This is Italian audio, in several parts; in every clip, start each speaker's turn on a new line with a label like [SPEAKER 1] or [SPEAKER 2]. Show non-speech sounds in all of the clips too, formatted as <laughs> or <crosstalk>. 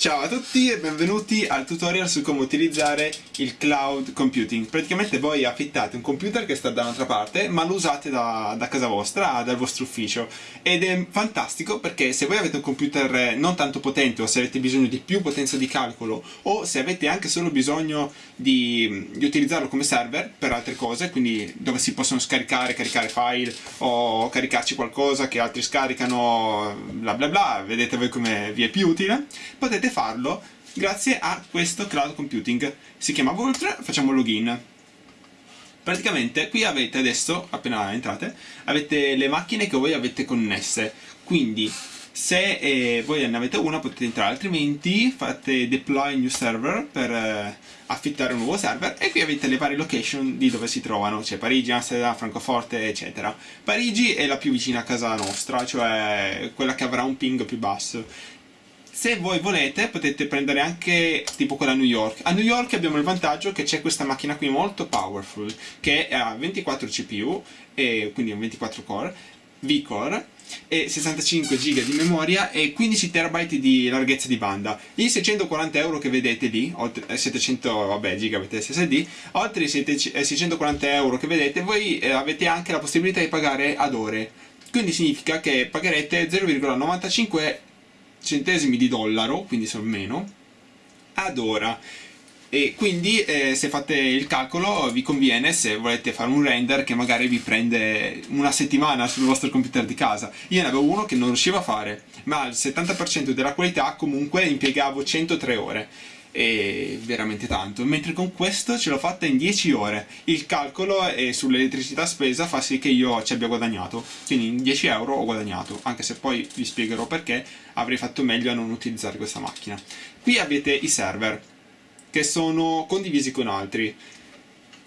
[SPEAKER 1] Ciao a tutti e benvenuti al tutorial su come utilizzare il cloud computing. Praticamente voi affittate un computer che sta da un'altra parte ma lo usate da, da, casa vostra, dal vostro ufficio ed è fantastico perché se voi avete un computer non tanto potente o se avete bisogno di più potenza di calcolo o se avete anche solo bisogno di, di utilizzarlo come server per altre cose, quindi dove si possono scaricare, caricare file o caricarci qualcosa che altri scaricano, bla bla bla, vedete voi come vi è più utile, potete farlo grazie a questo cloud computing. Si chiama Vault, facciamo login. Praticamente qui avete adesso, appena entrate, avete le macchine che voi avete connesse. Quindi se eh, voi ne avete una potete entrare, altrimenti fate deploy new server per eh, affittare un nuovo server e qui avete le varie location di dove si trovano, cioè Parigi, Amsterdam, Francoforte, eccetera. Parigi è la più vicina a casa nostra, cioè quella che avrà un ping più basso se voi volete potete prendere anche tipo quella a New York a New York abbiamo il vantaggio che c'è questa macchina qui molto powerful che ha 24 CPU e quindi un 24 core V-core e 65 GB di memoria e 15 TB di larghezza di banda. I 640 euro che vedete lì, oltre 700 vabbè, GB SSD, oltre i 640 eh, euro che vedete voi eh, avete anche la possibilità di pagare ad ore. Quindi significa che pagherete 0,95 centesimi di dollaro, quindi sono meno, ad ora. E quindi eh, se fate il calcolo vi conviene se volete fare un render che magari vi prende una settimana sul vostro computer di casa. Io ne avevo uno che non riuscivo a fare, ma al 70% della qualità comunque impiegavo 103 ore. È veramente tanto. Mentre con questo ce l'ho fatta in 10 ore. Il calcolo e sull'elettricità spesa fa sì che io ci abbia guadagnato. Quindi in 10 euro ho guadagnato anche se poi vi spiegherò perché avrei fatto meglio a non utilizzare questa macchina qui avete i server che sono condivisi con altri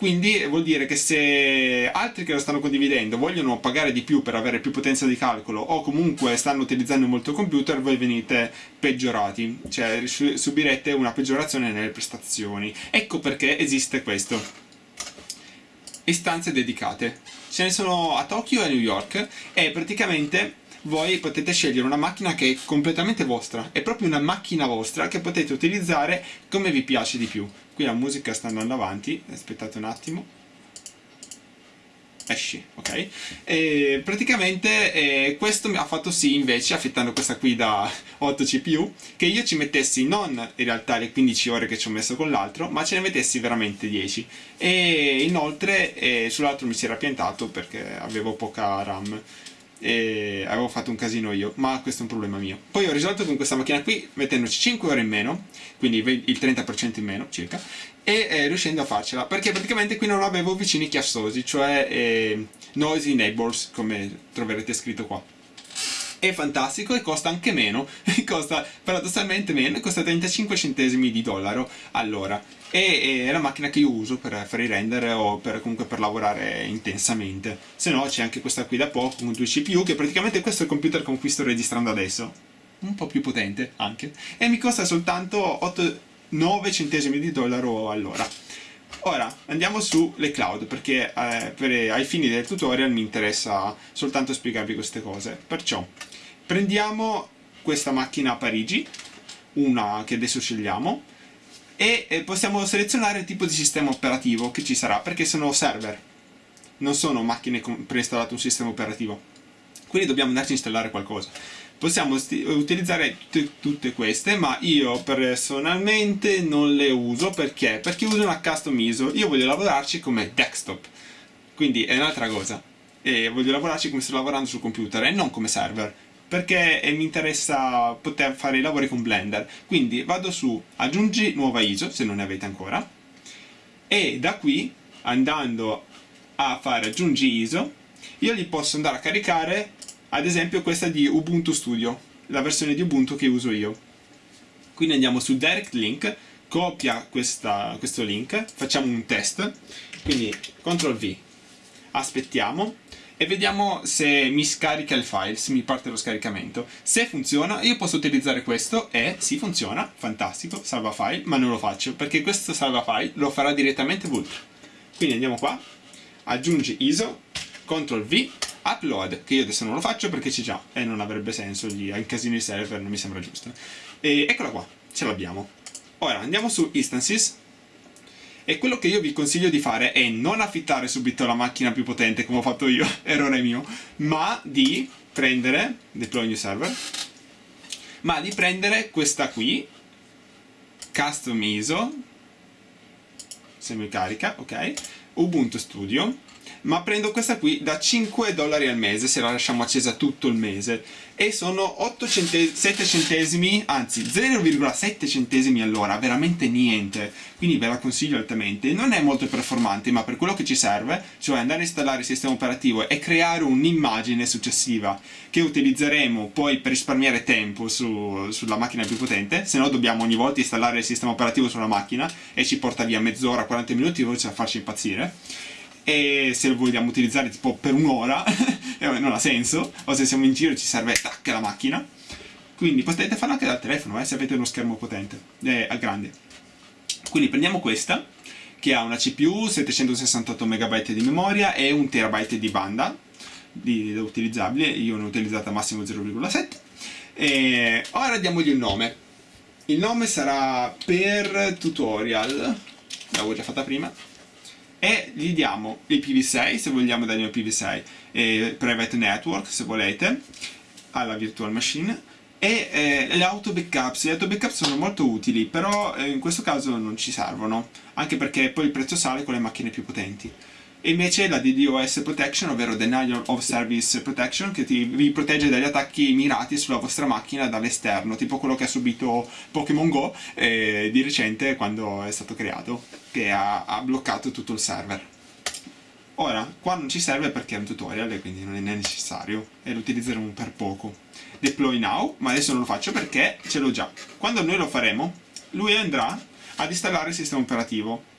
[SPEAKER 1] quindi vuol dire che se altri che lo stanno condividendo vogliono pagare di più per avere più potenza di calcolo o comunque stanno utilizzando molto computer, voi venite peggiorati, cioè subirete una peggiorazione nelle prestazioni. Ecco perché esiste questo. Istanze dedicate. Ce ne sono a Tokyo e a New York e praticamente voi potete scegliere una macchina che è completamente vostra, è proprio una macchina vostra che potete utilizzare come vi piace di più. Qui la musica sta andando avanti, aspettate un attimo. Esci, ok? E praticamente eh, questo mi ha fatto sì invece, affittando questa qui da <laughs> 8 CPU, che io ci mettessi non in realtà le 15 ore che ci ho messo con l'altro, ma ce ne mettessi veramente 10. E inoltre eh, sull'altro mi si era piantato perché avevo poca RAM e avevo fatto un casino io, ma questo è un problema mio. Poi ho risolto con questa macchina qui mettendoci 5 ore in meno, quindi il 30% in meno circa, e eh, riuscendo a farcela, perché praticamente qui non avevo vicini chiassosi, cioè eh, noisy neighbors, come troverete scritto qua è fantastico e costa anche meno, <laughs> costa paradossalmente meno, costa 35 centesimi di dollaro. All'ora e è la macchina che io uso per fare i render o per, comunque per lavorare intensamente. Se no c'è anche questa qui da poco con due CPU che praticamente questo è il computer con cui sto registrando adesso. Un po' più potente anche. E mi costa soltanto 8, 9 centesimi di dollaro all'ora. Ora andiamo sulle cloud perché eh, per, ai fini del tutorial mi interessa soltanto spiegarvi queste cose. Perciò prendiamo questa macchina a Parigi, una che adesso scegliamo, e possiamo selezionare il tipo di sistema operativo che ci sarà perché sono server, non sono macchine preinstallate un sistema operativo. Quindi dobbiamo andarci a installare qualcosa. Possiamo utilizzare tutte queste ma io personalmente non le uso perché? perché uso una custom ISO. Io voglio lavorarci come desktop. Quindi è un'altra cosa. E voglio lavorarci come sto lavorando sul computer e non come server perché mi interessa poter fare i lavori con Blender. Quindi vado su aggiungi nuova ISO se non ne avete ancora. E da qui andando a fare aggiungi ISO io gli posso andare a caricare ad esempio questa di Ubuntu Studio, la versione di Ubuntu che uso io. Quindi andiamo su Direct Link, copia questa, questo link, facciamo un test, quindi CTRL V, aspettiamo e vediamo se mi scarica il file, se mi parte lo scaricamento. Se funziona io posso utilizzare questo e sì funziona, fantastico, salva file, ma non lo faccio perché questo salva file lo farà direttamente Volt. Quindi andiamo qua, aggiungi ISO, CTRL V upload, che io adesso non lo faccio perché c'è già e non avrebbe senso, gli incasino i server, non mi sembra giusto. E eccola qua, ce l'abbiamo. Ora andiamo su Instances e quello che io vi consiglio di fare è non affittare subito la macchina più potente come ho fatto io, <laughs> errore mio, ma di prendere, deploy new server, ma di prendere questa qui, custom ISO, semicarica, ok, Ubuntu Studio, ma prendo questa qui da 5 dollari al mese se la lasciamo accesa tutto il mese. E sono 8 centesimi, 7 centesimi, anzi 0,7 centesimi all'ora, veramente niente, quindi ve la consiglio altamente. Non è molto performante, ma per quello che ci serve, cioè andare a installare il sistema operativo e creare un'immagine successiva che utilizzeremo poi per risparmiare tempo su, sulla macchina più potente, se no dobbiamo ogni volta installare il sistema operativo sulla macchina e ci porta via mezz'ora, 40 minuti, invece a farci impazzire e se lo vogliamo utilizzare tipo per un'ora <laughs> non ha senso. O se siamo in giro ci serve tac la macchina. Quindi potete farlo anche dal telefono eh, se avete uno schermo potente eh, grande. Quindi prendiamo questa che ha una CPU 768 MB di memoria e 1 TB di banda di utilizzabile. Io ne ho utilizzata massimo 0,7 e ora diamogli un nome. Il nome sarà per tutorial l'avevo già fatta prima e gli diamo il PV6 se vogliamo dargli un PV6 e private network se volete alla virtual machine. E eh, le auto backups, le auto backup sono molto utili però eh, in questo caso non ci servono anche perché poi il prezzo sale con le macchine più potenti e invece la DDoS Protection, ovvero Denial of Service Protection, che ti, vi protegge dagli attacchi mirati sulla vostra macchina dall'esterno, tipo quello che ha subito Pokémon Go eh, di recente quando è stato creato, che ha, ha bloccato tutto il server. Ora, qua non ci serve perché è un tutorial e quindi non è necessario e lo utilizzeremo per poco. Deploy now, ma adesso non lo faccio perché ce l'ho già. Quando noi lo faremo, lui andrà ad installare il sistema operativo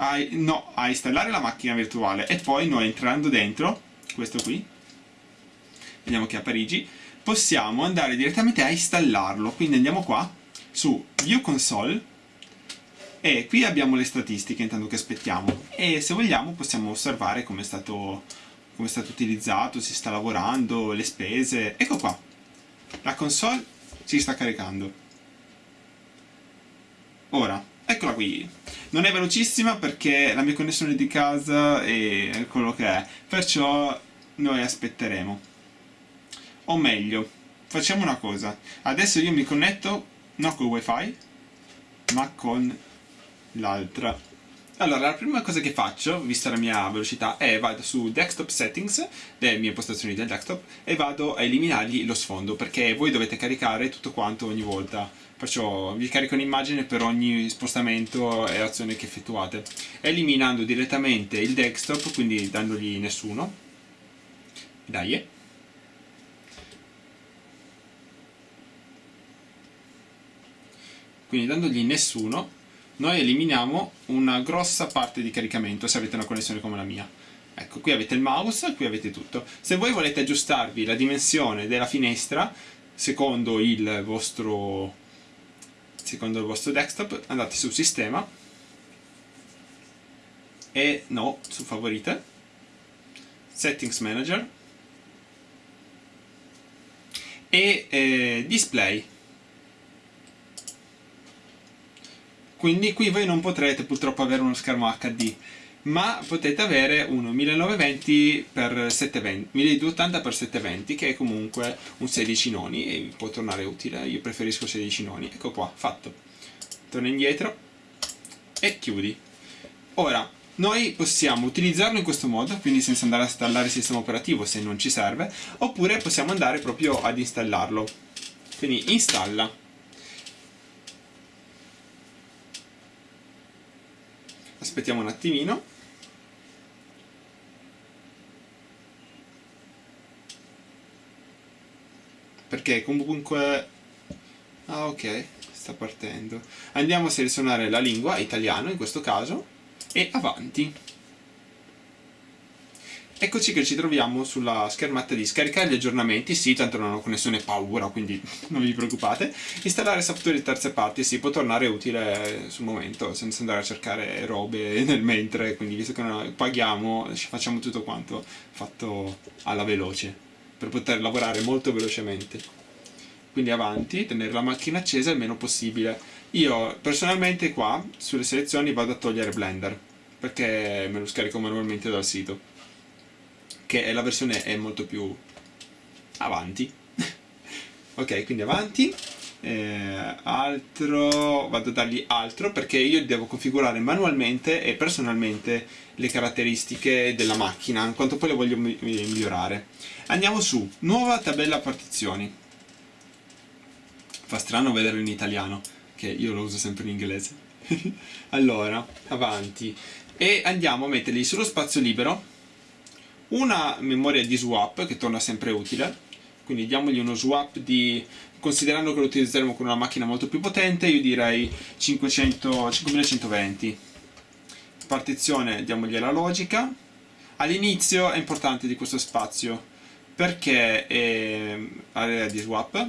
[SPEAKER 1] a, no, a installare la macchina virtuale e poi noi entrando dentro, questo qui, vediamo che a Parigi, possiamo andare direttamente a installarlo. Quindi andiamo qua, su View Console, e qui abbiamo le statistiche intanto che aspettiamo e se vogliamo possiamo osservare come è stato, come è stato utilizzato, si sta lavorando, le spese. Ecco qua, la console si sta caricando. Ora, eccola qui. Non è velocissima perché la mia connessione di casa è quello che è perciò noi aspetteremo. O meglio facciamo una cosa. Adesso io mi connetto non con wifi ma con l'altra. Allora, la prima cosa che faccio, vista la mia velocità, è vado su Desktop Settings, le mie impostazioni del desktop, e vado a eliminargli lo sfondo, perché voi dovete caricare tutto quanto ogni volta. Perciò vi carico un'immagine per ogni spostamento e azione che effettuate. Eliminando direttamente il desktop, quindi dandogli nessuno. Dai. Quindi dandogli nessuno noi eliminiamo una grossa parte di caricamento se avete una connessione come la mia. Ecco, qui avete il mouse, qui avete tutto. Se voi volete aggiustarvi la dimensione della finestra, secondo il vostro, secondo il vostro desktop, andate su sistema e no, su favorite, settings manager e eh, display. Quindi qui voi non potrete purtroppo avere uno schermo HD ma potete avere uno 1920x720 1280x720 che è comunque un 16 noni e può tornare utile. Io preferisco 16 noni. Ecco qua, fatto. Torna indietro e chiudi. Ora noi possiamo utilizzarlo in questo modo, quindi senza andare a installare il sistema operativo se non ci serve, oppure possiamo andare proprio ad installarlo. Quindi installa aspettiamo un attimino. Perché comunque ah ok sta partendo. Andiamo a selezionare la lingua italiano in questo caso e avanti Eccoci che ci troviamo sulla schermata di scaricare gli aggiornamenti, sì, tanto non ho connessione paura, quindi <laughs> non vi preoccupate. Installare software di terze parti, sì, può tornare utile sul momento, senza andare a cercare robe <laughs> nel mentre, quindi visto che noi paghiamo, facciamo tutto quanto fatto alla veloce, per poter lavorare molto velocemente. quindi avanti, tenere la macchina accesa il meno possibile. Io personalmente qua, sulle selezioni, vado a togliere Blender, perché me lo scarico manualmente dal sito, che la versione è molto più avanti. <laughs> ok, quindi avanti, eh, altro vado a dargli altro perché io devo configurare manualmente e personalmente le caratteristiche della macchina in quanto poi le voglio migliorare. Andiamo su nuova tabella partizioni. Fa strano vederlo in italiano che io lo uso sempre in inglese. <laughs> Allora avanti. E andiamo a metterli sullo spazio libero una memoria di swap che torna sempre utile quindi diamogli uno swap di considerando che lo utilizzeremo con una macchina molto più potente io direi 500, 5120 partizione diamogli la logica. All'inizio è importante di questo spazio perché è area di swap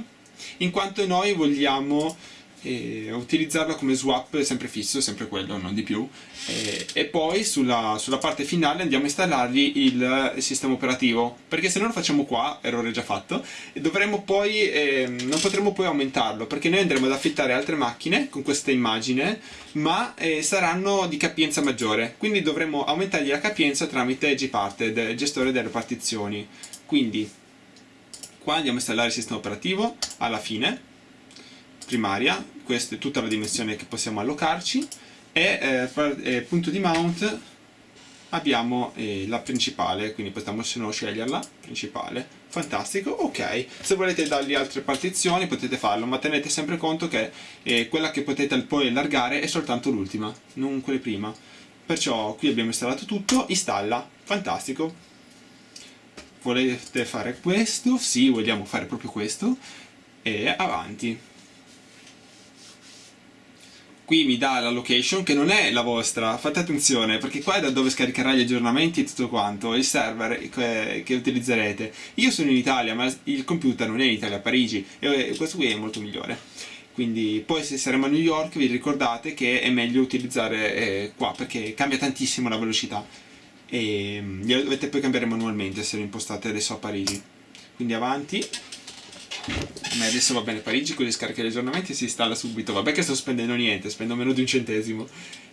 [SPEAKER 1] in quanto noi vogliamo e utilizzarla come swap sempre fisso, sempre quello, non di più. E, e poi sulla, sulla, parte finale andiamo a installargli il sistema operativo perché se non lo facciamo qua, errore già fatto dovremo poi, eh, non potremo poi aumentarlo perché noi andremo ad affittare altre macchine con questa immagine ma eh, saranno di capienza maggiore. Quindi dovremo aumentargli la capienza tramite gparted, gestore delle partizioni. Quindi qua andiamo a installare il sistema operativo alla fine primaria, questa è tutta la dimensione che possiamo allocarci e eh, eh, punto di mount abbiamo eh, la principale, quindi possiamo sceglierla, principale, fantastico, ok, se volete dargli altre partizioni potete farlo, ma tenete sempre conto che eh, quella che potete poi allargare è soltanto l'ultima, non quelle prima, perciò qui abbiamo installato tutto, installa, fantastico, volete fare questo? Sì, vogliamo fare proprio questo, e avanti qui mi dà la location che non è la vostra, fate attenzione perché qua è da dove scaricherà gli aggiornamenti e tutto quanto, il server che, utilizzerete. Io sono in Italia ma il computer non è in Italia, a Parigi e questo qui è molto migliore. Quindi poi se saremo a New York vi ricordate che è meglio utilizzare eh, qua perché cambia tantissimo la velocità e mm, glielo dovete poi cambiare manualmente se lo impostate adesso a Parigi. Quindi avanti a me adesso va bene Parigi con le scariche di aggiornamenti si installa subito. Vabbè che sto spendendo niente spendo meno di un centesimo.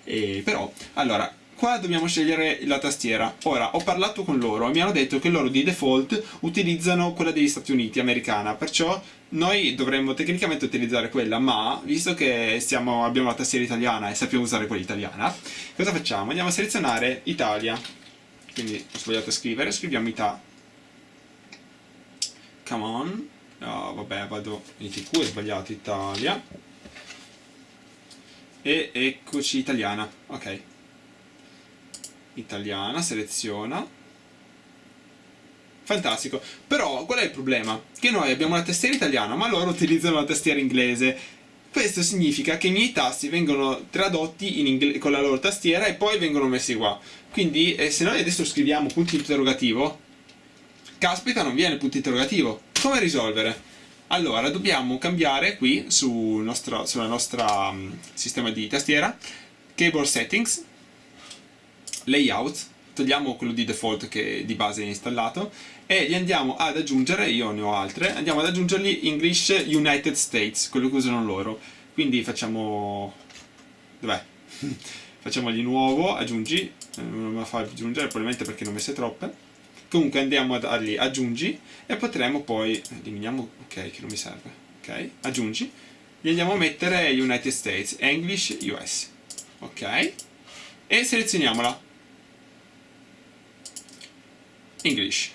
[SPEAKER 1] E, però allora qua dobbiamo scegliere la tastiera. Ora ho parlato con loro e mi hanno detto che loro di default utilizzano quella degli Stati Uniti americana. Perciò noi dovremmo tecnicamente utilizzare quella ma visto che siamo, abbiamo la tastiera italiana e sappiamo usare quella italiana cosa facciamo? andiamo a selezionare Italia. Quindi ho sbagliato a scrivere scriviamo Ita come on no vabbè vado in tq, ho sbagliato Italia. E eccoci italiana ok. Italiana, seleziona. Fantastico. Però qual è il problema? che noi abbiamo la tastiera italiana ma loro utilizzano la tastiera inglese. Questo significa che i miei tasti vengono tradotti con la loro tastiera e poi vengono messi qua. Quindi eh, se noi adesso scriviamo punto interrogativo caspita non viene punto interrogativo come risolvere? Allora, dobbiamo cambiare qui su nostro, sulla nostra um, sistema di tastiera Keyboard Settings Layout togliamo quello di default che di base è installato e gli andiamo ad aggiungere, io ne ho altre, andiamo ad aggiungergli English United States, quello che usano loro. Quindi facciamo... dov'è? <laughs> facciamo di nuovo, aggiungi, eh, non me la fa aggiungere probabilmente perché ne ho messe troppe comunque andiamo a dargli aggiungi e potremo poi eliminiamo ok che non mi serve ok aggiungi gli andiamo a mettere United States English US ok e selezioniamola. English.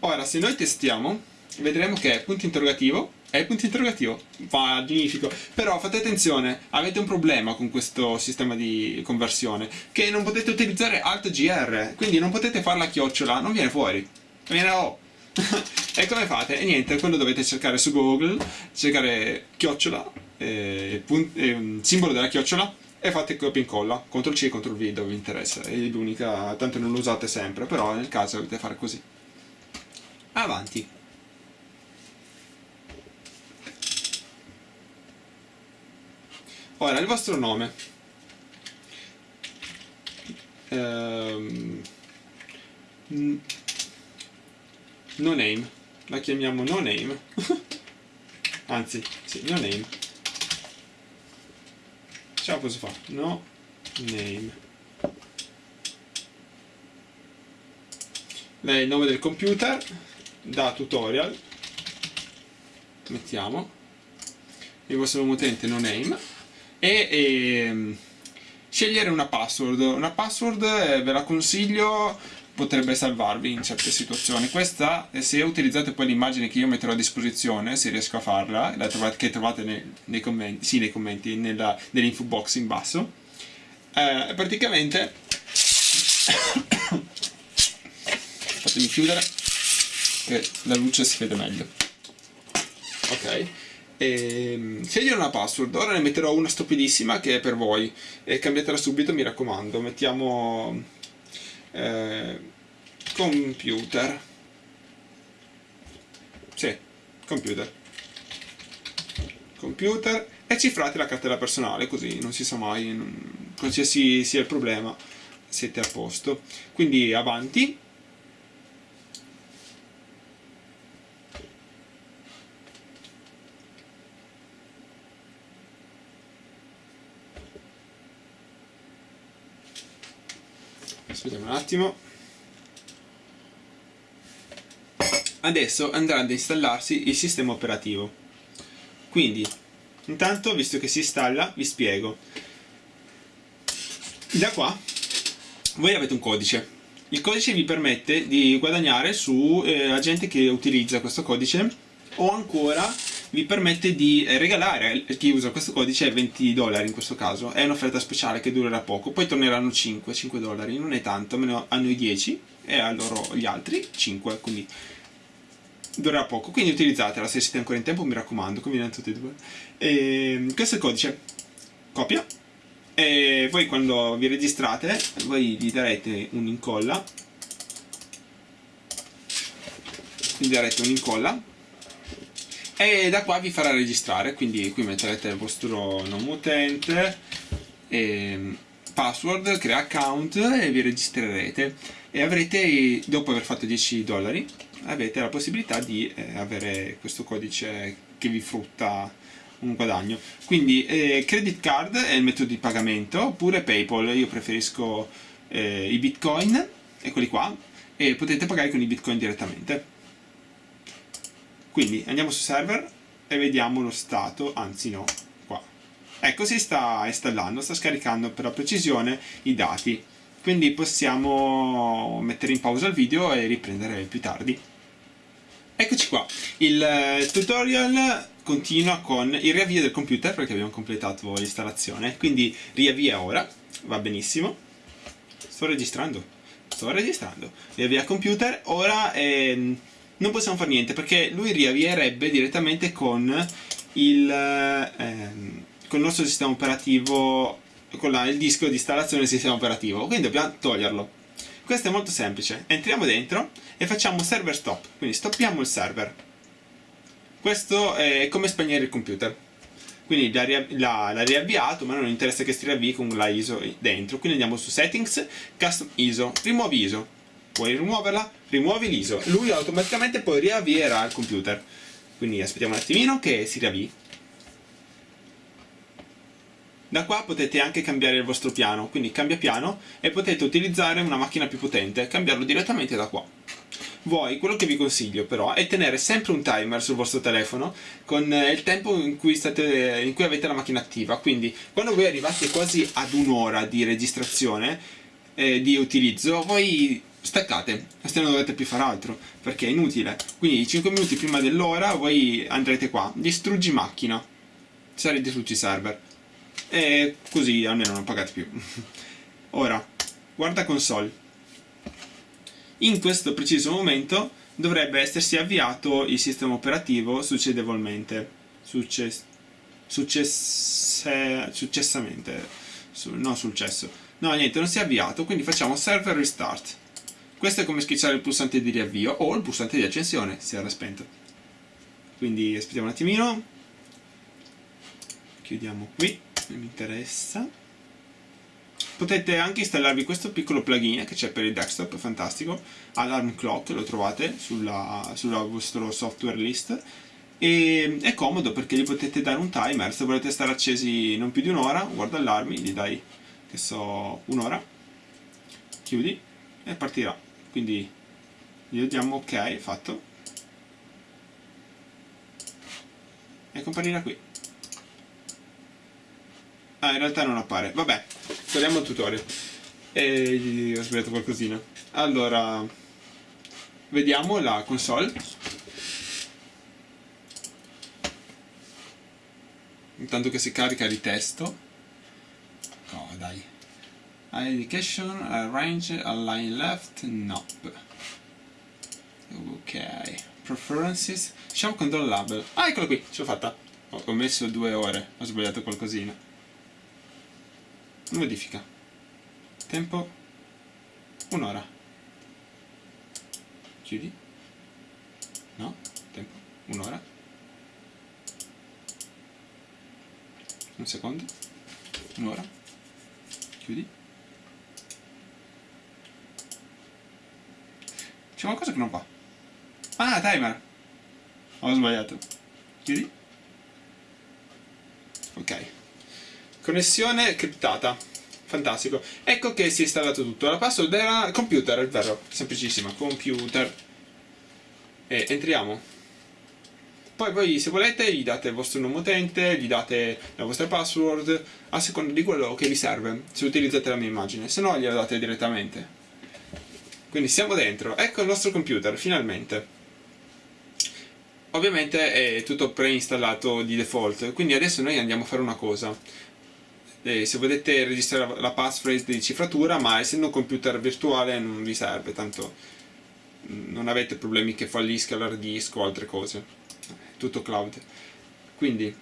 [SPEAKER 1] Ora se noi testiamo vedremo che punto interrogativo è il punto interrogativo. Magnifico. Però fate attenzione avete un problema con questo sistema di conversione che non potete utilizzare alt gr quindi non potete fare la chiocciola non viene fuori. Viene O <laughs> e come fate? e niente quello dovete cercare su google cercare chiocciola eh, eh, simbolo della chiocciola e fate copia e incolla. CTRL C CTRL V dove vi interessa. È l'unica tanto non lo usate sempre però nel caso dovete fare così. Avanti Ora, il vostro nome. Um, no name. La chiamiamo no name. <laughs> anzi sì, no name ciao cosa fa? no name il nome del computer da tutorial mettiamo il vostro nome utente no name e, e ehm, scegliere una password. Una password eh, ve la consiglio potrebbe salvarvi in certe situazioni. Questa se utilizzate poi l'immagine che io metterò a disposizione se riesco a farla la trovate, che trovate nei, nei commenti, sì, nei commenti nell'info box in basso. Eh, praticamente <coughs> fatemi chiudere che la luce si vede meglio. Ok ehm, scegliere una password ora ne metterò una stupidissima che è per voi. E cambiatela subito mi raccomando. Mettiamo eh, computer. Sì, computer. Computer. E cifrate la cartella personale così non si sa mai qualsiasi sia il problema. Siete a posto. Quindi avanti aspettiamo un attimo. Adesso andrà ad installarsi il sistema operativo. Quindi intanto visto che si installa vi spiego. Da qua voi avete un codice. Il codice vi permette di guadagnare su eh, la gente che utilizza questo codice o ancora vi permette di regalare a chi usa questo codice 20 dollari in questo caso è un'offerta speciale che durerà poco poi torneranno 5, 5 dollari non è tanto, almeno a noi 10 e a loro gli altri 5 quindi durerà poco. Quindi utilizzatela se siete ancora in tempo mi raccomando conviene tutti e due. E, ehm, questo è il codice copia e voi quando vi registrate voi gli darete un'incolla. Gli darete un'incolla e da qua vi farà registrare quindi qui metterete il vostro nome utente e password, crea account e vi registrerete. E avrete dopo aver fatto 10 dollari avete la possibilità di eh, avere questo codice che vi frutta un guadagno. Quindi eh, credit card è il metodo di pagamento oppure paypal. Io preferisco eh, i bitcoin eccoli qua e potete pagare con i bitcoin direttamente quindi andiamo su server e vediamo lo stato, anzi no, qua. Ecco, si sta installando, sta scaricando per la precisione i dati. Quindi possiamo mettere in pausa il video e riprendere più tardi. Eccoci qua, il eh, tutorial continua con il riavvio del computer perché abbiamo completato l'installazione, quindi riavvia ora, va benissimo. Sto registrando, sto registrando. Riavvia computer, ora... Ehm, non possiamo fare niente perché lui riavvierebbe direttamente con il, ehm, con il nostro sistema operativo con la, il disco di installazione del sistema operativo. Quindi dobbiamo toglierlo. Questo è molto semplice. Entriamo dentro e facciamo server stop. Quindi stoppiamo il server. Questo è come spegnere il computer. Quindi l'ha riavviato ma non interessa che si riavvii con la ISO dentro. Quindi andiamo su settings custom ISO rimuovi ISO puoi rimuoverla, rimuovi l'ISO, lui automaticamente poi riavvierà il computer. Quindi aspettiamo un attimino che si riavvii. Da qua potete anche cambiare il vostro piano, quindi cambia piano e potete utilizzare una macchina più potente, cambiarlo direttamente da qua. Voi, quello che vi consiglio però è tenere sempre un timer sul vostro telefono con eh, il tempo in cui, state, in cui avete la macchina attiva, quindi quando voi arrivate quasi ad un'ora di registrazione, eh, di utilizzo, voi staccate, se non dovete più fare altro, perché è inutile. Quindi 5 minuti prima dell'ora voi andrete qua, distruggi macchina, sarete distruggi server. E così almeno non pagate più. <laughs> Ora, guarda console. In questo preciso momento dovrebbe essersi avviato il sistema operativo succedevolmente. Success successe successamente. Su no, successo. No, niente, non si è avviato, quindi facciamo server restart. Questo è come schiacciare il pulsante di riavvio o il pulsante di accensione se era spento. Quindi aspettiamo un attimino. Chiudiamo qui, non mi interessa. Potete anche installarvi questo piccolo plugin che c'è per il desktop, fantastico, Alarm Clock, lo trovate sulla, sulla vostro software list e è comodo perché gli potete dare un timer, se volete stare accesi non più di un'ora, guarda allarmi, gli dai, che so, un'ora, chiudi e partirà, quindi gli diamo ok, fatto, e comparirà qui. Ah, in realtà non appare, vabbè, torniamo al tutorial, e ho sbagliato qualcosina, allora, vediamo la console, intanto che si carica il testo education arrange align left nope. Ok. Preferences? Show control label. Ah eccolo qui ce l'ho fatta. Ho messo due ore ho sbagliato qualcosina. Modifica. Tempo? Un'ora. Chiudi? No? Tempo? Un'ora. Un secondo, un'ora, chiudi. C'è qualcosa che non va. Ah, timer! Ho sbagliato. Chiudi. Ok. Connessione criptata. Fantastico. Ecco che si è installato tutto. La password era computer, è vero. Semplicissima. Computer. E entriamo. Poi voi se volete gli date il vostro nome utente, gli date la vostra password, a seconda di quello che vi serve, se utilizzate la mia immagine, se no gliela date direttamente. Quindi siamo dentro, ecco il nostro computer, finalmente. Ovviamente è tutto preinstallato di default, quindi adesso noi andiamo a fare una cosa. Eh, se volete registrare la passphrase di cifratura, ma essendo un computer virtuale non vi serve, tanto non avete problemi che fallisca l'hard disk o altre cose tutto cloud. Quindi,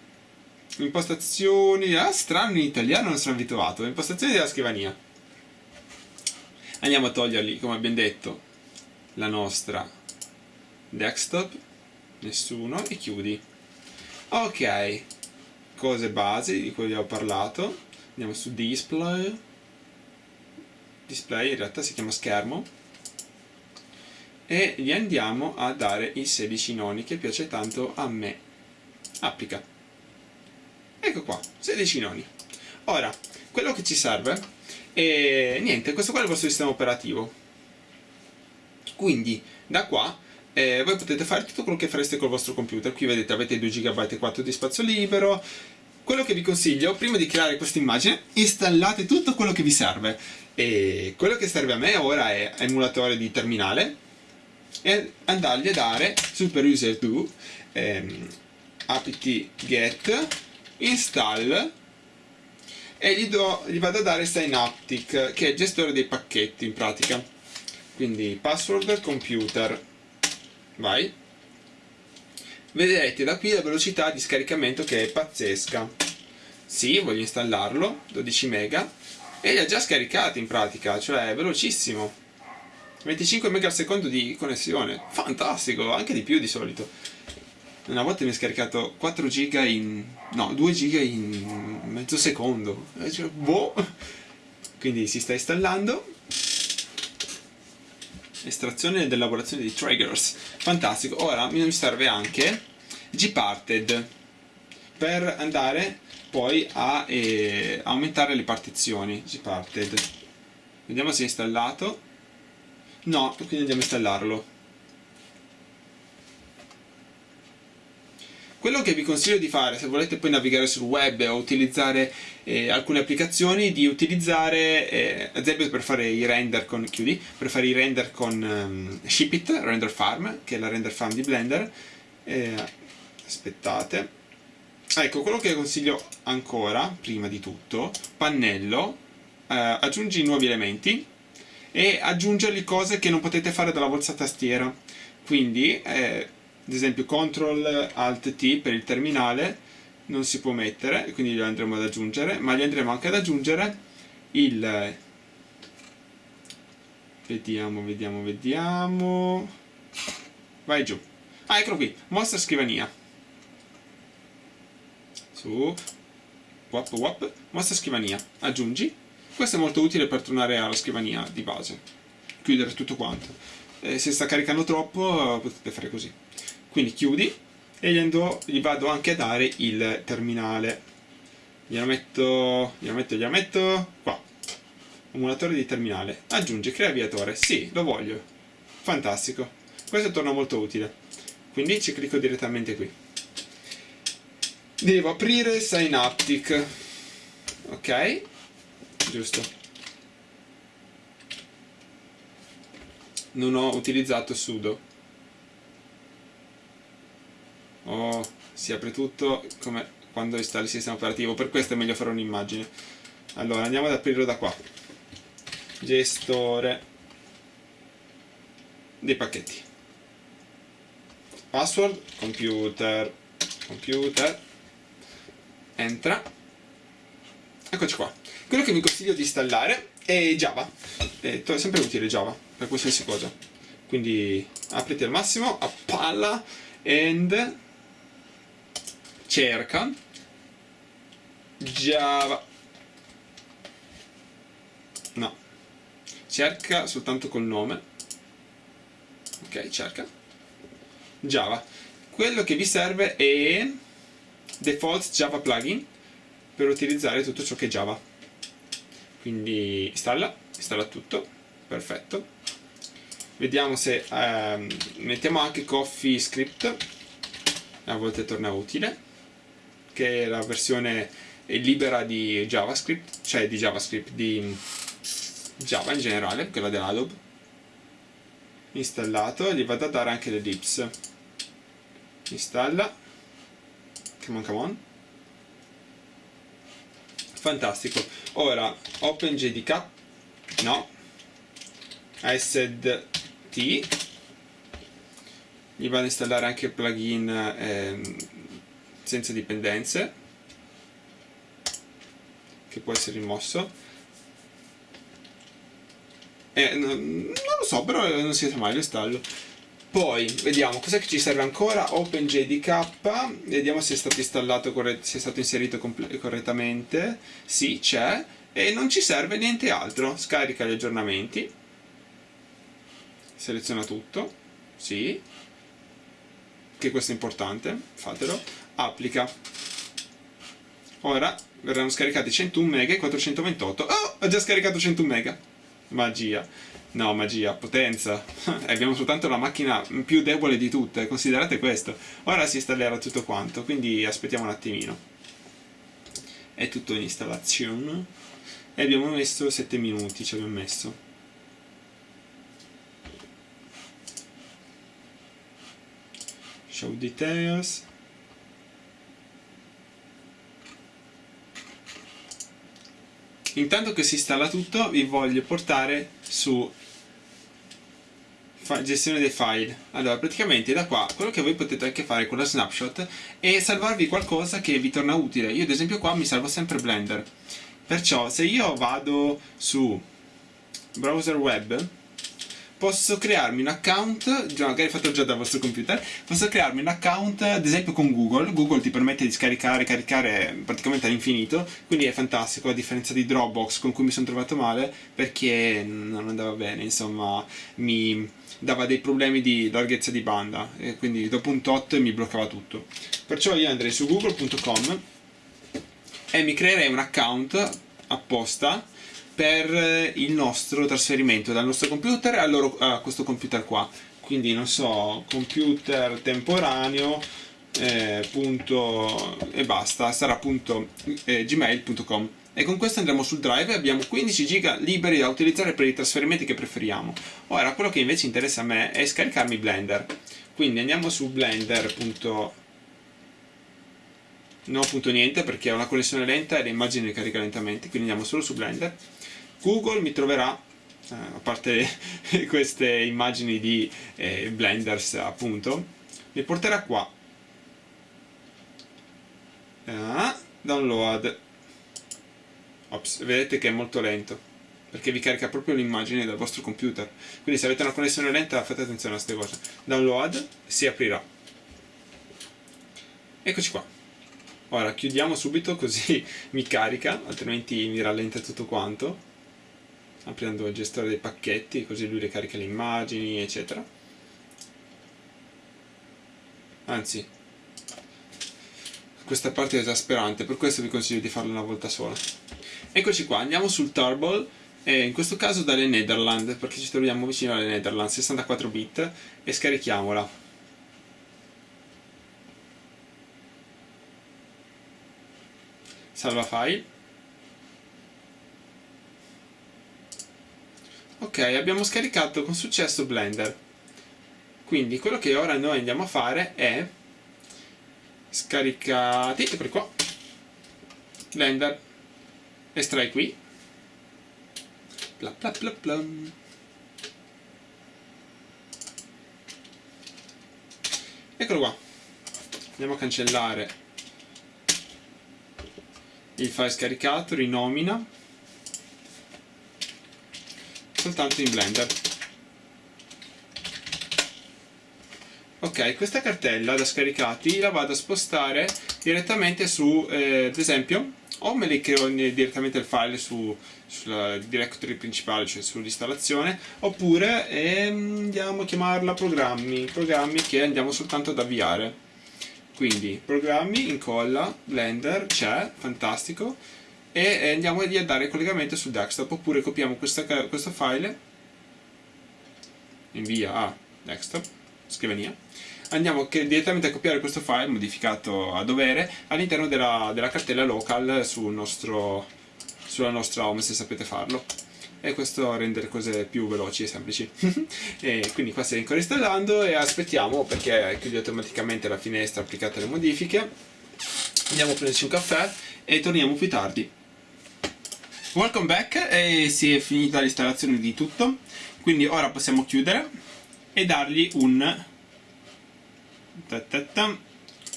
[SPEAKER 1] impostazioni, ah strano in italiano non sono abituato, impostazioni della scrivania. Andiamo a toglierli, come abbiamo detto, la nostra desktop, nessuno, e chiudi. Ok, cose basi di cui vi ho parlato, andiamo su display, display in realtà si chiama schermo, e gli andiamo a dare i 16 noni che piace tanto a me. Applica. Ecco qua 16 noni. Ora quello che ci serve è niente questo qua è il vostro sistema operativo. Quindi da qua eh, voi potete fare tutto quello che fareste col vostro computer. Qui vedete avete 2 GB e 4 di spazio libero. Quello che vi consiglio prima di creare questa immagine installate tutto quello che vi serve. E quello che serve a me ora è emulatore di terminale e andargli a dare super user do ehm, apt get install e gli, do, gli vado a dare synaptic che è il gestore dei pacchetti in pratica. Quindi password computer. Vai. Vedrete da qui la velocità di scaricamento che è pazzesca. Sì, voglio installarlo 12 mega. E li ha già scaricati in pratica cioè è velocissimo. 25 MB al secondo di connessione, fantastico, anche di più di solito. Una volta mi ha scaricato 4 GB in... no, 2 GB in mezzo secondo. Cioè, boh! Quindi si sta installando. Estrazione ed elaborazione di triggers. Fantastico. Ora mi serve anche Gparted per andare poi a eh, aumentare le partizioni. Gparted. Vediamo se è installato No, quindi andiamo a installarlo. Quello che vi consiglio di fare, se volete poi navigare sul web o utilizzare eh, alcune applicazioni, di utilizzare, eh, ad esempio per fare i render con, chiudi, per fare i render con um, Shipit, Render Farm, che è la render farm di Blender. Eh, aspettate. Ecco, quello che consiglio ancora, prima di tutto, pannello, eh, aggiungi nuovi elementi, e aggiungergli cose che non potete fare dalla vostra tastiera. Quindi, eh, ad esempio, CTRL ALT T per il terminale non si può mettere, quindi li andremo ad aggiungere, ma gli andremo anche ad aggiungere il... Vediamo, vediamo, vediamo... Vai giù. Ah, eccolo qui, mostra scrivania. Su... Wap, wap, mostra scrivania. Aggiungi questo è molto utile per tornare alla scrivania di base, chiudere tutto quanto. E se sta caricando troppo potete fare così. Quindi chiudi, e gli, ando, gli vado anche a dare il terminale. Glielo metto glielo metto glielo metto. Qua. Emulatore di terminale. Aggiunge crea avviatore sì lo voglio. Fantastico. Questo torna molto utile. Quindi ci clicco direttamente qui. Devo aprire Synaptic. Ok. Giusto. Non ho utilizzato sudo oh, si apre tutto come quando installi il sistema operativo. Per questo è meglio fare un'immagine. Allora andiamo ad aprirlo da qua. Gestore dei pacchetti. Password computer computer. Entra. Eccoci qua. Quello che mi consiglio di installare è Java. È sempre utile Java per qualsiasi cosa. Quindi apriti al massimo a palla and cerca Java. No. Cerca soltanto col nome. Ok cerca. Java. Quello che vi serve è default Java plugin per utilizzare tutto ciò che è Java. Quindi installa, installa tutto. Perfetto. Vediamo se ehm, mettiamo anche coffee script. A volte torna utile che è la versione libera di JavaScript cioè di JavaScript di Java in generale quella dell'Adobe installato gli vado a dare anche le dips. Installa. Come on come on. Fantastico. Ora OpenJDK no. ASD gli vado a installare anche il plugin eh, senza dipendenze che può essere rimosso. Eh, non, lo so però non si sa mai lo installo. Poi vediamo cos'è che ci serve ancora? OpenJDK vediamo se è stato installato se è stato inserito correttamente. Sì c'è. E non ci serve niente altro. Scarica gli aggiornamenti. Seleziona tutto. Sì. Che questo è importante fatelo applica. Ora verranno scaricati 101 mega e 428 oh ho già scaricato 101 mega. Magia. No magia potenza. <laughs> Abbiamo soltanto la macchina più debole di tutte considerate questo. Ora si installerà tutto quanto quindi aspettiamo un attimino. È tutto in installazione. E abbiamo messo 7 minuti ci abbiamo messo. Show details intanto che si installa tutto vi voglio portare su gestione dei file. Allora praticamente da qua quello che voi potete anche fare con la snapshot è salvarvi qualcosa che vi torna utile. Io ad esempio qua mi salvo sempre blender. Perciò se io vado su browser web posso crearmi un account, già magari fatto già dal vostro computer, posso crearmi un account ad esempio con Google, Google ti permette di scaricare caricare praticamente all'infinito, quindi è fantastico a differenza di Dropbox con cui mi sono trovato male perché non andava bene, insomma mi dava dei problemi di larghezza di banda. E quindi dopo un tot mi bloccava tutto. Perciò io andrei su google.com e mi creerei un account apposta per il nostro trasferimento dal nostro computer a, loro, a questo computer qua. Quindi non so computer temporaneo eh, punto, e basta sarà punto, eh, gmail.com e con questo andremo sul drive e abbiamo 15 giga liberi da utilizzare per i trasferimenti che preferiamo. Ora quello che invece interessa a me è scaricarmi blender. Quindi andiamo su blender. no punto niente perché ha una connessione lenta e le immagini le carica lentamente quindi andiamo solo su blender Google mi troverà eh, a parte <laughs> queste immagini di eh, blenders appunto mi porterà qua. Ah, download. Ops, vedete che è molto lento perché vi carica proprio l'immagine dal vostro computer. Quindi se avete una connessione lenta fate attenzione a queste cose. Download si aprirà. Eccoci qua. Ora chiudiamo subito così <laughs> mi carica altrimenti mi rallenta tutto quanto aprendo il gestore dei pacchetti così lui ricarica le immagini eccetera anzi questa parte è esasperante, per questo vi consiglio di farla una volta sola. Eccoci qua, andiamo sul Turble, e in questo caso dalle Netherlands, perché ci troviamo vicino alle Netherlands, 64 bit, e scarichiamola. Salva file. Ok, abbiamo scaricato con successo Blender. Quindi quello che ora noi andiamo a fare è scaricati, eccoli qua, Blender, estrai qui, bla bla bla bla. Eccolo qua, andiamo a cancellare il file scaricato, rinomina, soltanto in Blender. Ok, questa cartella da scaricati la vado a spostare direttamente su, eh, ad esempio, o me le creo direttamente il file su, sulla directory principale, cioè sull'installazione, oppure eh, andiamo a chiamarla programmi, programmi che andiamo soltanto ad avviare. Quindi programmi, incolla, Blender, c'è, fantastico, e andiamo a dare collegamento sul desktop oppure copiamo questa, questo file invia a desktop scrivania. Andiamo direttamente a copiare questo file modificato a dovere all'interno della, della, cartella local sul nostro, sulla nostra home se sapete farlo. E questo rende le cose più veloci e semplici. <laughs> E quindi qua stai ancora installando e aspettiamo perché chiude automaticamente la finestra applicate alle modifiche. Andiamo a prenderci un caffè e torniamo più tardi Welcome back e si è finita l'installazione di tutto quindi ora possiamo chiudere e dargli un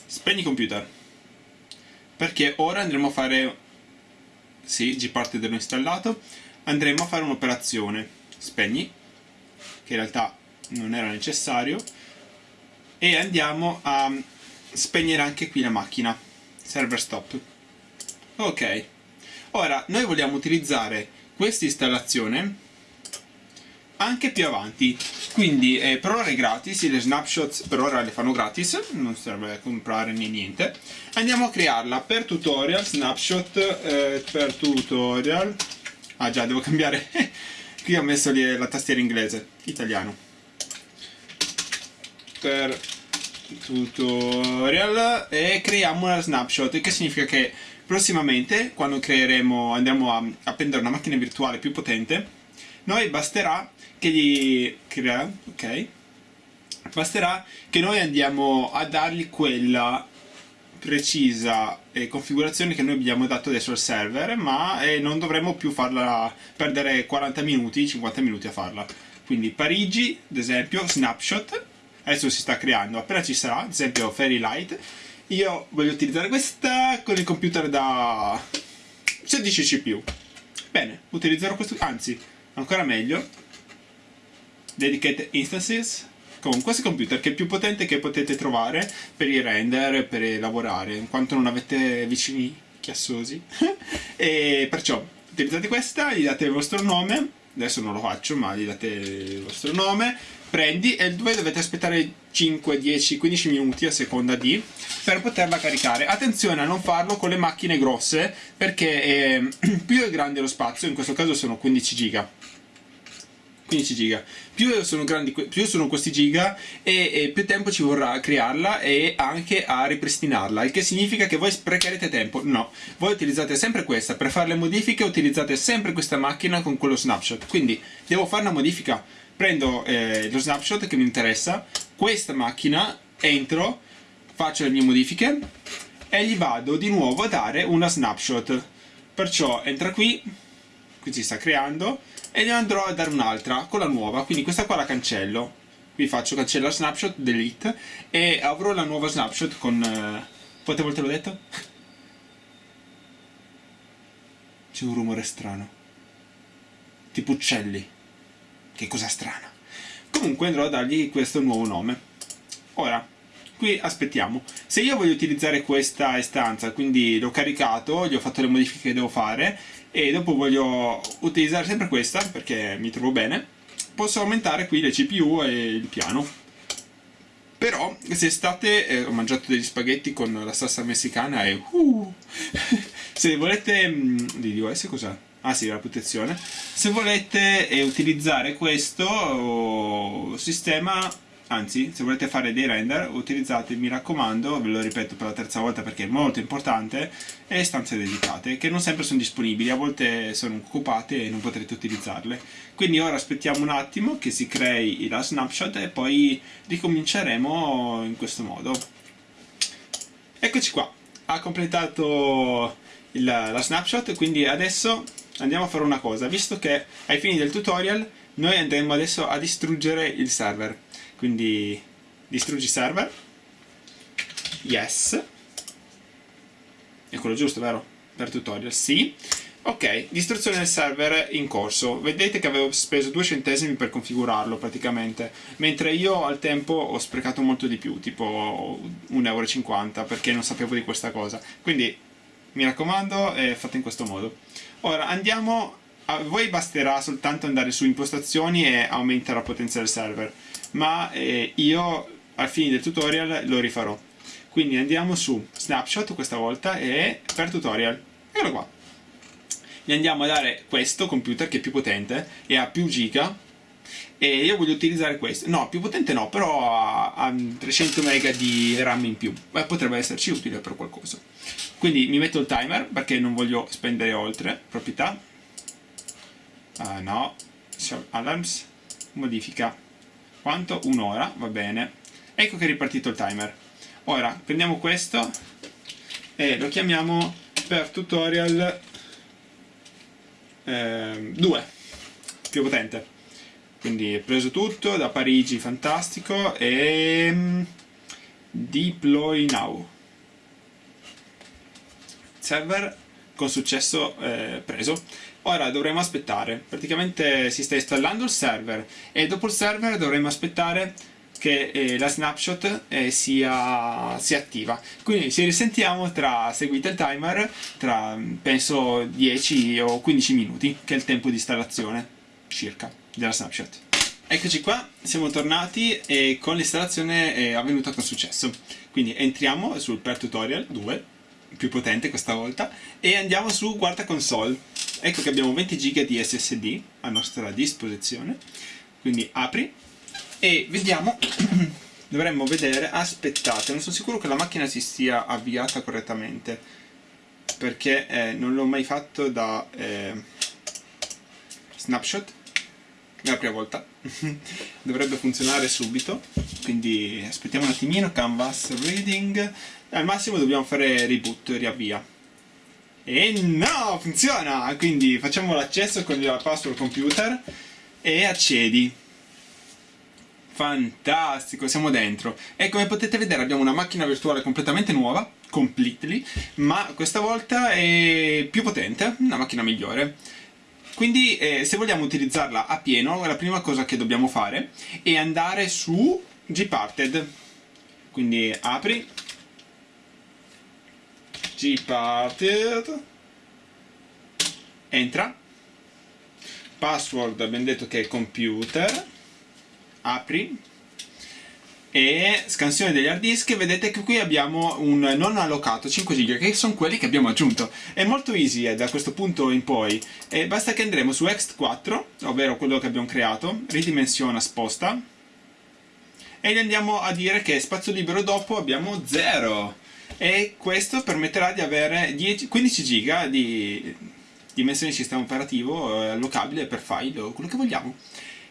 [SPEAKER 1] spegni computer. Perché ora andremo a fare sì, Gparted l'ho installato andremo a fare un'operazione. Spegni che in realtà non era necessario e andiamo a spegnere anche qui la macchina. Server stop. Ok Ora, noi vogliamo utilizzare questa installazione anche più avanti. Quindi eh, per ora è gratis, le snapshots per ora le fanno gratis non serve comprare né niente. Andiamo a crearla per tutorial, snapshot eh, per tutorial. Ah già devo cambiare. <laughs> Qui ho messo la tastiera inglese, italiano. Per tutorial e creiamo una snapshot che significa che Prossimamente, quando creeremo, andremo a, a prendere una macchina virtuale più potente, noi basterà che gli crea, ok? Basterà che noi andiamo a dargli quella precisa eh, configurazione che noi abbiamo dato adesso al server, ma eh, non dovremo più farla perdere 40 minuti, 50 minuti a farla. Quindi Parigi, ad esempio, snapshot, adesso si sta creando, appena ci sarà, ad esempio Fairy Light, io voglio utilizzare questa con il computer da 16 CPU. Bene, utilizzerò questo, anzi, ancora meglio, Dedicated Instances con questo computer che è più potente che potete trovare per i render, per lavorare, in quanto non avete vicini chiassosi. <laughs> e perciò utilizzate questa, gli date il vostro nome, adesso non lo faccio, ma gli date il vostro nome, prendi e voi dovete aspettare 5, 10, 15 minuti a seconda di per poterla caricare. Attenzione a non farlo con le macchine grosse perché eh, <clears throat> più è grande lo spazio, in questo caso sono 15 giga. 15 giga. Più sono grandi più sono questi giga e, e, più tempo ci vorrà a crearla e anche a ripristinarla il che significa che voi sprecherete tempo. No voi utilizzate sempre questa. Per fare le modifiche utilizzate sempre questa macchina con quello snapshot. Quindi devo fare una modifica prendo eh, lo snapshot che mi interessa, questa macchina, entro, faccio le mie modifiche e gli vado di nuovo a dare una snapshot. Perciò entra qui, qui si sta creando, e ne andrò a dare un'altra con la nuova, quindi questa qua la cancello. Qui faccio cancella snapshot, delete, e avrò la nuova snapshot con... Eh... Quante volte l'ho detto? <laughs> C'è un rumore strano. Tipo uccelli. Che cosa strana. Comunque andrò a dargli questo nuovo nome. Ora, qui aspettiamo. Se io voglio utilizzare questa istanza, quindi l'ho caricato, gli ho fatto le modifiche che devo fare, e dopo voglio utilizzare sempre questa, perché mi trovo bene, posso aumentare qui le CPU e il piano. però se state eh, ho mangiato degli spaghetti con la salsa messicana e uh, <laughs> se volete mm, di DOS cos'è? Ah sì la protezione. Se volete eh, utilizzare questo sistema anzi se volete fare dei render utilizzate mi raccomando ve lo ripeto per la terza volta perché è molto importante le stanze dedicate che non sempre sono disponibili a volte sono occupate e non potrete utilizzarle. Quindi ora aspettiamo un attimo che si crei la snapshot e poi ricominceremo in questo modo. Eccoci qua. Ha completato il, la snapshot quindi adesso andiamo a fare una cosa. Visto che ai fini del tutorial noi andremo adesso a distruggere il server. Quindi distruggi server. Yes. È quello giusto vero? per tutorial sì. Ok distruzione del server in corso. Vedete che avevo speso 2 centesimi per configurarlo praticamente. Mentre io al tempo ho sprecato molto di più tipo 1,50 euro perché non sapevo di questa cosa. Quindi mi raccomando eh, fate in questo modo ora andiamo a voi basterà soltanto andare su impostazioni e aumentare la potenza del server ma eh, io al fine del tutorial lo rifarò. Quindi andiamo su snapshot questa volta e per tutorial eccolo qua. Gli andiamo a dare questo computer che è più potente e ha più giga e io voglio utilizzare questo. No più potente no però ha, ha 300 mega di RAM in più. Beh, potrebbe esserci utile per qualcosa. Quindi mi metto il timer perché non voglio spendere oltre proprietà. Uh, no. Alarms. Modifica. Quanto? un'ora, va bene. Ecco che è ripartito il timer. Ora prendiamo questo e lo chiamiamo per tutorial 2 eh, più potente quindi preso tutto da Parigi fantastico e mm, deploy now. Server con successo eh, preso. Ora dovremo aspettare, praticamente si sta installando il server e dopo il server dovremo aspettare che eh, la snapshot eh, sia, sia, attiva. Quindi ci risentiamo tra seguite il timer tra penso 10 o 15 minuti che è il tempo di installazione circa della snapshot eccoci qua siamo tornati e con l'installazione è avvenuta con successo. Quindi entriamo sul per tutorial 2 più potente questa volta e andiamo su guarda console. Ecco che abbiamo 20 giga di SSD a nostra disposizione. Quindi apri e vediamo <clears throat> dovremmo vedere aspettate non sono sicuro che la macchina si sia avviata correttamente perché eh, non l'ho mai fatto da eh, snapshot è la prima volta <laughs> dovrebbe funzionare subito quindi aspettiamo un attimino canvas reading al massimo dobbiamo fare reboot riavvia e no, funziona! Quindi facciamo l'accesso con la password computer e accedi. Fantastico, siamo dentro. E come potete vedere abbiamo una macchina virtuale completamente nuova, completely, ma questa volta è più potente, una macchina migliore. Quindi eh, se vogliamo utilizzarla a pieno, la prima cosa che dobbiamo fare è andare su Gparted. Quindi apri, gparted. Entra. Password abbiamo detto che è computer. Apri e scansione degli hard disk vedete che qui abbiamo un non allocato 5 giga che sono quelli che abbiamo aggiunto. È molto easy eh, da questo punto in poi. E basta che andremo su ext4 ovvero quello che abbiamo creato ridimensiona sposta. E gli andiamo a dire che spazio libero dopo abbiamo 0 e questo permetterà di avere 10, 15 giga di dimensione di sistema operativo eh, allocabile per file o quello che vogliamo.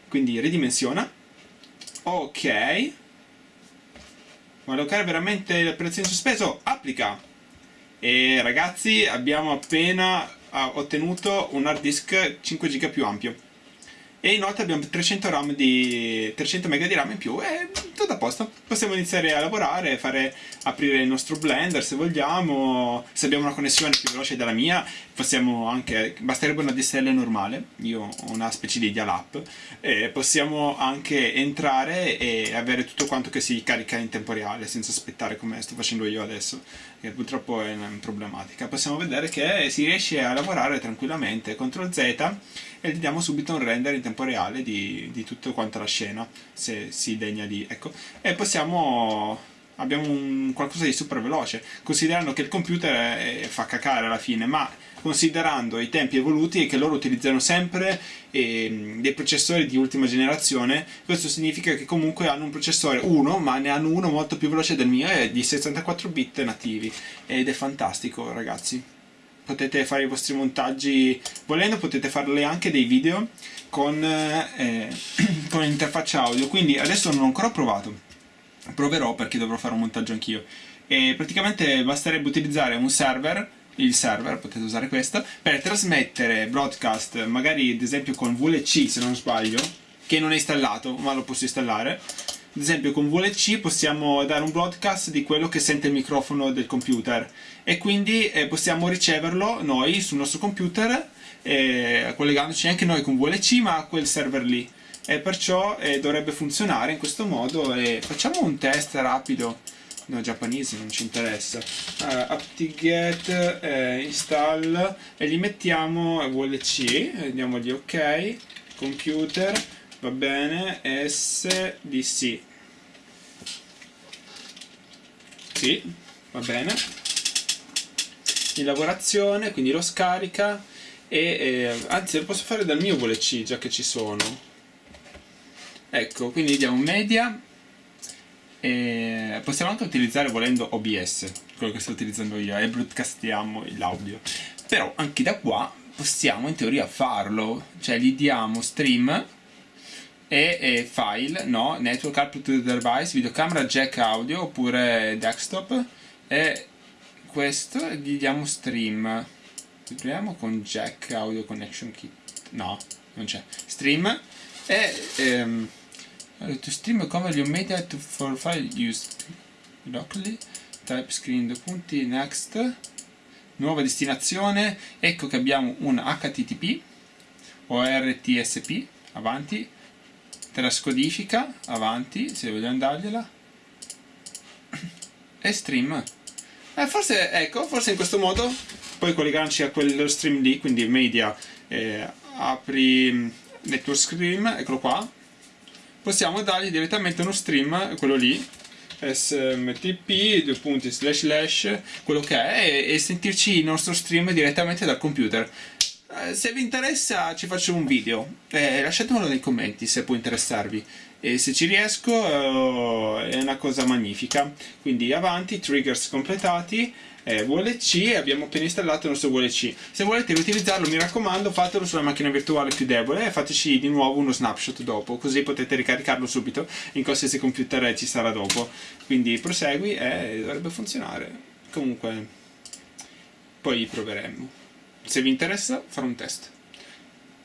[SPEAKER 1] Quindi ridimensiona. Ok allocare veramente l'operazione sospeso? Applica. E ragazzi abbiamo appena ottenuto un hard disk 5 giga più ampio e inoltre abbiamo 300, RAM di, 300 MB di RAM in più e tutto a posto. Possiamo iniziare a lavorare fare aprire il nostro blender se vogliamo. Se abbiamo una connessione più veloce della mia possiamo anche basterebbe una DSL normale io ho una specie di dial-up e possiamo anche entrare e avere tutto quanto che si carica in tempo reale senza aspettare come sto facendo io adesso che purtroppo è una problematica. Possiamo vedere che si riesce a lavorare tranquillamente, CTRL Z e gli diamo subito un render in tempo reale di, di tutto quanto la scena, se si degna di... ecco, e possiamo abbiamo un qualcosa di super veloce, considerando che il computer è, fa cacare alla fine, ma considerando i tempi evoluti e che loro utilizzano sempre eh, dei processori di ultima generazione, questo significa che comunque hanno un processore 1, ma ne hanno uno molto più veloce del mio, è di 64 bit nativi, ed è fantastico ragazzi. Potete fare i vostri montaggi, volendo potete farle anche dei video con, eh, <clears throat> con l'interfaccia audio, quindi adesso non ho ancora provato, proverò perché dovrò fare un montaggio anch'io. E praticamente basterebbe utilizzare un server il server, potete usare questo, per trasmettere broadcast, magari ad esempio con VLC se non sbaglio, che non è installato, ma lo posso installare. Ad esempio con VLC possiamo dare un broadcast di quello che sente il microfono del computer e quindi eh, possiamo riceverlo noi sul nostro computer eh, collegandoci anche noi con VLC ma a quel server lì e perciò eh, dovrebbe funzionare in questo modo e facciamo un test rapido no giapponese non ci interessa. Uh, apt-get eh, install e gli mettiamo vlc andiamogli ok computer va bene sdc sì va bene. In lavorazione quindi lo scarica e eh, anzi lo posso fare dal mio vlc già che ci sono. Ecco quindi diamo media e possiamo anche utilizzare volendo OBS quello che sto utilizzando io e broadcastiamo l'audio. Però anche da qua possiamo in teoria farlo. Cioè gli diamo stream e, e file, no, network output to the device, videocamera, jack audio oppure desktop. E questo gli diamo stream. Proviamo con jack audio connection kit. No, non c'è. Stream e ehm, to stream a cover your media to for file used locally type screen due punti next nuova destinazione ecco che abbiamo un http o rtsp avanti trascodifica avanti se vogliamo dargliela e stream. Eh, forse ecco forse in questo modo poi collegarci a quello stream lì quindi media eh, apri mm, network stream eccolo qua possiamo dargli direttamente uno stream, quello lì, smtp, due punti, slash slash, quello che è, e, sentirci il nostro stream direttamente dal computer. Eh, se vi interessa ci faccio un video, eh, lasciatemelo nei commenti se può interessarvi e se ci riesco eh, è una cosa magnifica. Quindi avanti, triggers completati eh, VLC e abbiamo appena installato il nostro VLC. Se volete riutilizzarlo mi raccomando fatelo sulla macchina virtuale più debole e fateci di nuovo uno snapshot dopo, così potete ricaricarlo subito in qualsiasi computer ci sarà dopo. Quindi prosegui e dovrebbe funzionare. Comunque poi proveremo. Se vi interessa farò un test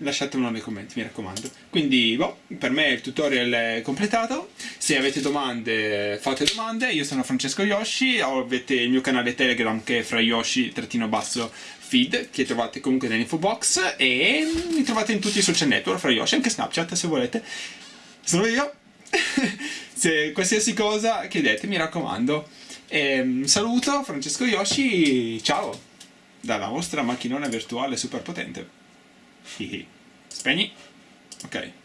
[SPEAKER 1] lasciatemelo nei commenti, mi raccomando. Quindi, boh, per me il tutorial è completato. Se avete domande, fate domande. Io sono Francesco Yoshi, avete il mio canale Telegram che è fra Yoshi-feed, che trovate comunque nell'info box, e mi trovate in tutti i social network, fra Yoshi, anche Snapchat se volete. Sono io. <laughs> se qualsiasi cosa chiedete, mi raccomando. E, ehm, saluto, Francesco Yoshi, ciao! Dalla vostra macchinona virtuale super potente. Spegni. Ok.